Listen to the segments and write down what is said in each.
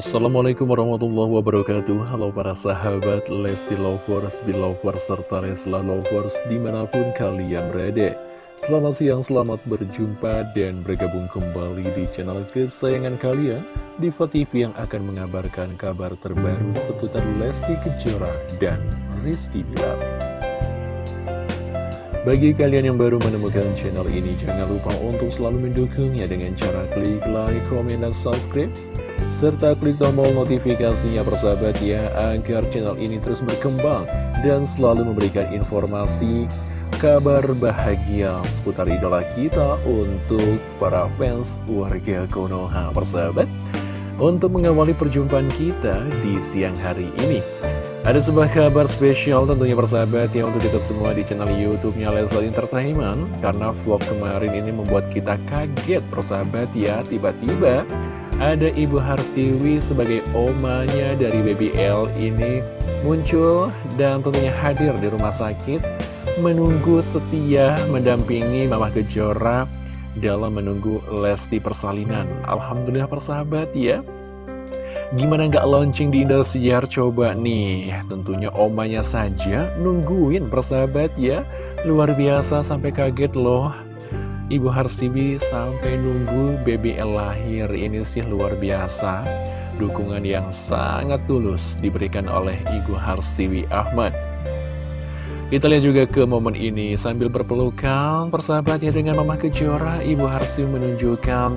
Assalamualaikum warahmatullahi wabarakatuh. Halo para sahabat Lesti Lovers, Belovers, serta Lesla Lovers di mana pun kalian berada. Selamat siang, selamat berjumpa dan bergabung kembali di channel kesayangan kalian Diva TV yang akan mengabarkan kabar terbaru seputar Lesti Kejora dan Rizky Bilar. Bagi kalian yang baru menemukan channel ini, jangan lupa untuk selalu mendukungnya dengan cara klik like, komen, dan subscribe serta klik tombol notifikasinya persahabat ya agar channel ini terus berkembang dan selalu memberikan informasi kabar bahagia seputar idola kita untuk para fans warga Konoha persahabat. Untuk mengawali perjumpaan kita di siang hari ini ada sebuah kabar spesial tentunya persahabat ya untuk kita semua di channel YouTube-nya Leslar Entertainment. Karena vlog kemarin ini membuat kita kaget persahabat ya tiba-tiba ada Ibu Harstiwi sebagai omanya dari Baby L ini muncul dan tentunya hadir di rumah sakit menunggu setia mendampingi Mama Kejora dalam menunggu Lesti persalinan. Alhamdulillah persahabat ya. Gimana nggak launching di Indosiar coba nih Tentunya omanya saja nungguin persahabat ya Luar biasa sampai kaget loh Ibu Harsibi sampai nunggu BBL lahir ini sih luar biasa. Dukungan yang sangat tulus diberikan oleh Ibu Harsiwi Ahmad. Kita lihat juga ke momen ini. Sambil berpelukan persahabatnya dengan Mama Kejora Ibu Harsiwi menunjukkan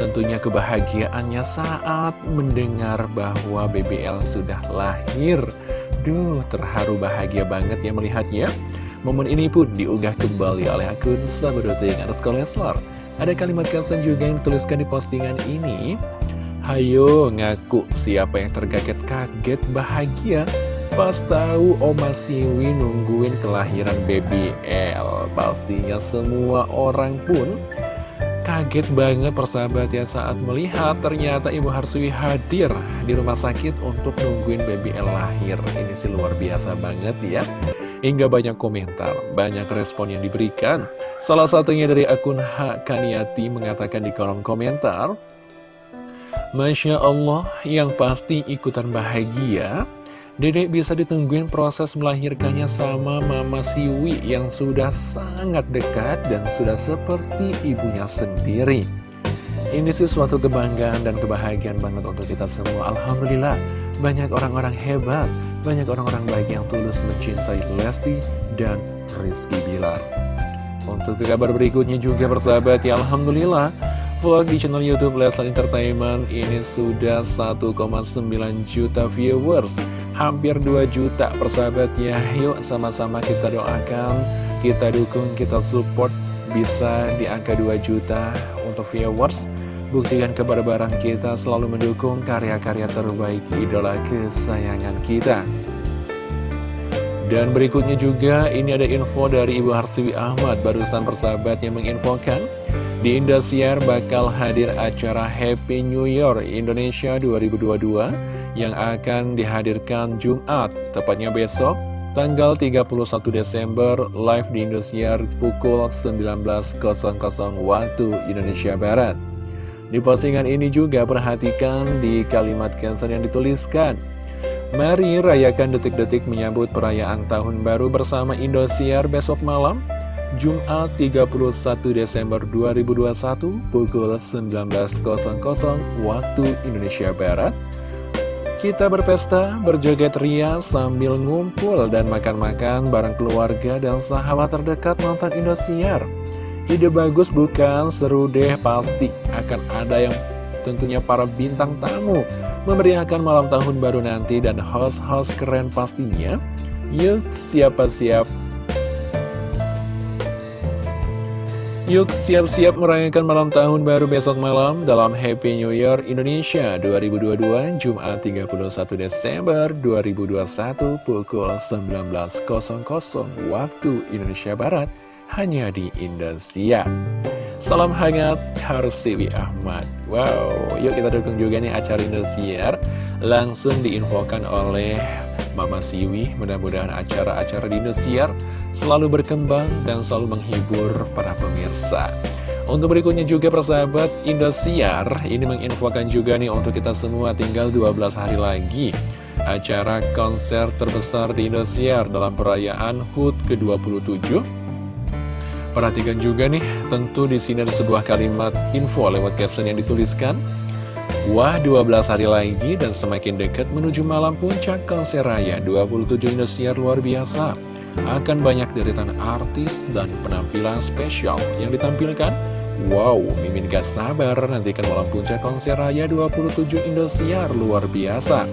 tentunya kebahagiaannya saat mendengar bahwa BBL sudah lahir. Duh terharu bahagia banget ya melihatnya Momen ini pun diunggah kembali oleh akun sahabat yang atas Leslar. Ada kalimat caption juga yang dituliskan di postingan ini. Hayo ngaku siapa yang terkaget-kaget bahagia pas tahu Oma Siwi nungguin kelahiran baby L. Pastinya semua orang pun kaget banget persahabat ya saat melihat ternyata Ibu Harswi hadir di rumah sakit untuk nungguin baby L lahir. Ini sih luar biasa banget ya. Hingga banyak komentar, banyak respon yang diberikan. Salah satunya dari akun Hak Kaniati mengatakan di kolom komentar, Masya Allah, yang pasti ikutan bahagia. Dedek bisa ditungguin proses melahirkannya sama Mama Siwi yang sudah sangat dekat dan sudah seperti ibunya sendiri. Ini sih suatu kebanggaan dan kebahagiaan banget untuk kita semua. Alhamdulillah, banyak orang-orang hebat banyak orang-orang baik yang tulus mencintai Lesti dan Rizky Bilar. Untuk ke kabar berikutnya juga persahabat ya Alhamdulillah Vlog di channel Youtube Leslar Entertainment ini sudah 1,9 juta viewers Hampir 2 juta persahabat ya Yuk sama-sama kita doakan Kita dukung, kita support Bisa di angka 2 juta untuk viewers Buktikan kebarbaran kita selalu mendukung karya-karya terbaik idola kesayangan kita. Dan berikutnya juga ini ada info dari Ibu Harsiwi Ahmad barusan persahabat yang menginfokan di Indosiar bakal hadir acara Happy New Year Indonesia 2022 yang akan dihadirkan Jumat, tepatnya besok, tanggal 31 Desember, live di Indosiar pukul 19.00 waktu Indonesia Barat. Di postingan ini juga perhatikan di kalimat caption yang dituliskan Mari rayakan detik-detik menyambut perayaan tahun baru bersama Indosiar besok malam Jumat 31 Desember 2021 pukul 19.00 waktu Indonesia Barat kita berpesta, berjoget ria sambil ngumpul dan makan-makan bareng keluarga dan sahabat terdekat nonton Indosiar. Ide bagus bukan? Seru deh pasti. Akan ada yang tentunya para bintang tamu Memeriahkan malam tahun baru nanti dan host-host keren pastinya. Yuk siapa-siap Yuk siap-siap merayakan malam tahun baru besok malam dalam Happy New Year Indonesia 2022 Jumat 31 Desember 2021 pukul 19.00 waktu Indonesia Barat hanya di Indosiar. Salam hangat Harsiwi Ahmad. Wow, yuk kita dukung juga nih acara Indosiar. Langsung diinfokan oleh Mama Siwi. Mudah-mudahan acara-acara di Indosiar selalu berkembang dan selalu menghibur para pemirsa. Untuk berikutnya juga persahabat Indosiar ini menginfokan juga nih untuk kita semua tinggal 12 hari lagi acara konser terbesar di Indosiar dalam perayaan HUT ke-27. Perhatikan juga nih, tentu di sini ada sebuah kalimat info lewat caption yang dituliskan. Wah 12 hari lagi dan semakin dekat menuju malam puncak konser raya 27 Indosiar luar biasa. Akan banyak deretan artis dan penampilan spesial yang ditampilkan Wow, Mimin gak sabar nantikan malam puncak konser raya 27 Indosiar luar biasa.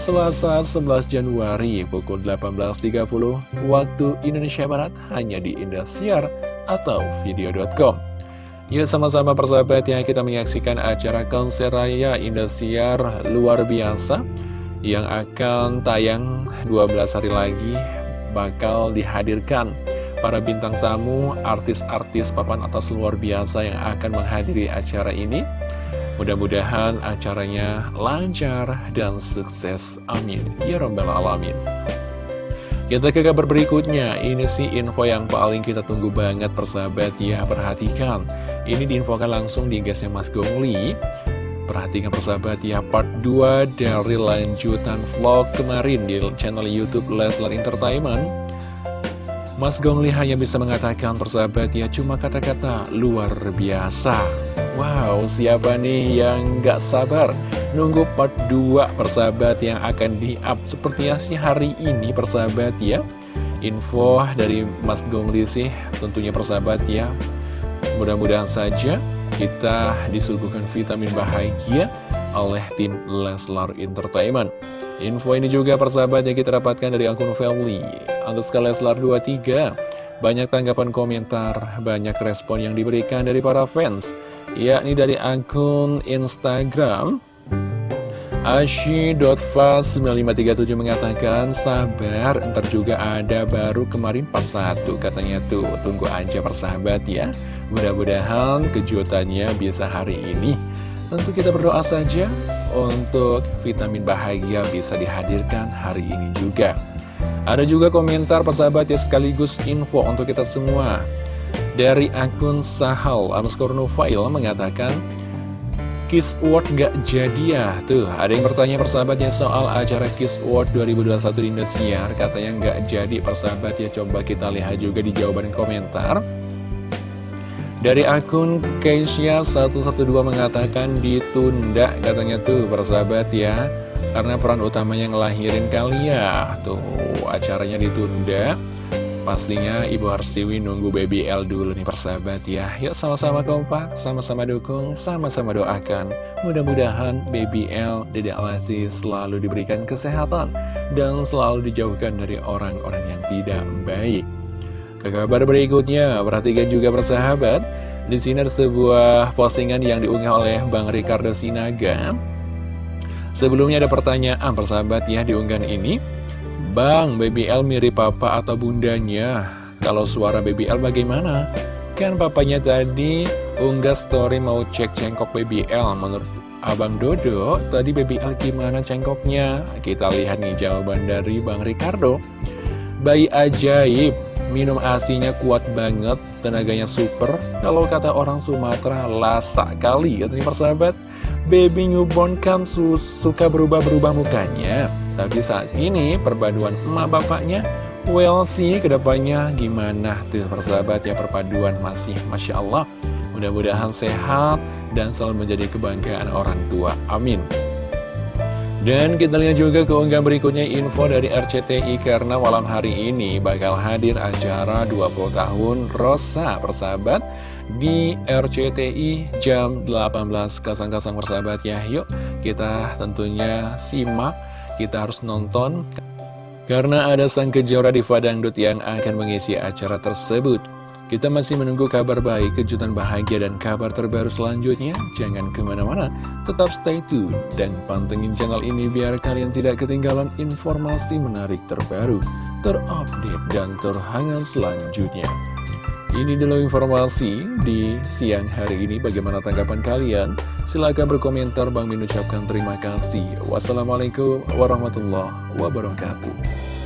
Selasa 11 Januari pukul 18.30 waktu Indonesia Barat hanya di Indosiar atau video.com. Yuk sama-sama persahabat yang kita menyaksikan acara konser raya Indosiar luar biasa yang akan tayang 12 hari lagi bakal dihadirkan para bintang tamu, artis-artis papan atas luar biasa yang akan menghadiri acara ini. Mudah-mudahan acaranya lancar dan sukses. Amin. Ya Rabbal Alamin. Kita ke kabar berikutnya, ini sih info yang paling kita tunggu banget persahabat ya, perhatikan. Ini diinfokan langsung di gasnya Mas Gongli. Perhatikan persahabat ya, part 2 dari lanjutan vlog kemarin di channel Youtube Leslar Entertainment. Mas Gongli hanya bisa mengatakan persahabat ya cuma kata-kata luar biasa. Wow siapa nih yang gak sabar Nunggu part 2 persahabat yang akan di-up seperti sih hari ini persahabat ya? Info dari Mas Gongli sih tentunya persahabat ya. Mudah-mudahan saja kita disuguhkan vitamin bahagia oleh tim Leslar Entertainment. Info ini juga persahabat yang kita dapatkan dari akun family Underscore Leslar 23 Banyak tanggapan komentar, banyak respon yang diberikan dari para fans Yakni dari akun Instagram Ashi.fast9537 mengatakan Sabar, ntar juga ada baru kemarin pas satu Katanya tuh, tunggu aja persahabat ya. Mudah-mudahan kejutannya bisa hari ini Tentu kita berdoa saja untuk vitamin bahagia bisa dihadirkan hari ini juga. Ada juga komentar persahabat ya sekaligus info untuk kita semua. Dari akun Sahal underscore Nufail mengatakan, Kiss Award gak jadi ya? Tuh, ada yang bertanya persahabatnya soal acara Kiss Award 2021 di Indosiar. Katanya gak jadi persahabat ya, coba kita lihat juga di jawaban komentar. Dari akun Keisha112 mengatakan ditunda katanya tuh persahabat ya. Karena peran utamanya ngelahirin kali ya Tuh acaranya ditunda. Pastinya Ibu Harsiwi nunggu baby L dulu nih persahabat ya. Yuk sama-sama kompak, sama-sama dukung, sama-sama doakan. Mudah-mudahan baby L, Dedek Lesti selalu diberikan kesehatan Dan selalu dijauhkan dari orang-orang yang tidak baik ke kabar berikutnya, perhatikan juga persahabat. Di sini ada sebuah postingan yang diunggah oleh Bang Ricardo Sinaga. Sebelumnya ada pertanyaan persahabat ya diunggahan ini. Bang, Baby L mirip papa atau bundanya? Kalau suara Baby L bagaimana? Kan papanya tadi unggah story mau cek cengkok Baby L. Menurut Abang Dodo, tadi Baby L gimana cengkoknya? Kita lihat nih jawaban dari Bang Ricardo. Bayi ajaib, Minum asinya kuat banget, tenaganya super. Kalau kata orang Sumatera, lasa kali katanya persahabat. Baby newborn kan su suka berubah-berubah mukanya. Tapi saat ini perpaduan emak bapaknya, well sih ke depannya gimana tuh persahabat ya perpaduan masih Masya Allah. Mudah-mudahan sehat dan selalu menjadi kebanggaan orang tua. Amin. Dan kita lihat juga keunggahan berikutnya info dari RCTI karena malam hari ini bakal hadir acara 20 tahun Rosa persahabat di RCTI jam 18.00 persahabat ya. Yuk kita tentunya simak, kita harus nonton karena ada sang kejora di Fadangdut yang akan mengisi acara tersebut. Kita masih menunggu kabar baik, kejutan bahagia, dan kabar terbaru selanjutnya. Jangan ke mana-mana, tetap stay tune dan pantengin channel ini biar kalian tidak ketinggalan informasi menarik terbaru, terupdate, dan terhangat selanjutnya. Ini dulu informasi di siang hari ini. Bagaimana tanggapan kalian? Silahkan berkomentar. Bang Min ucapkan terima kasih. Wassalamualaikum warahmatullahi wabarakatuh.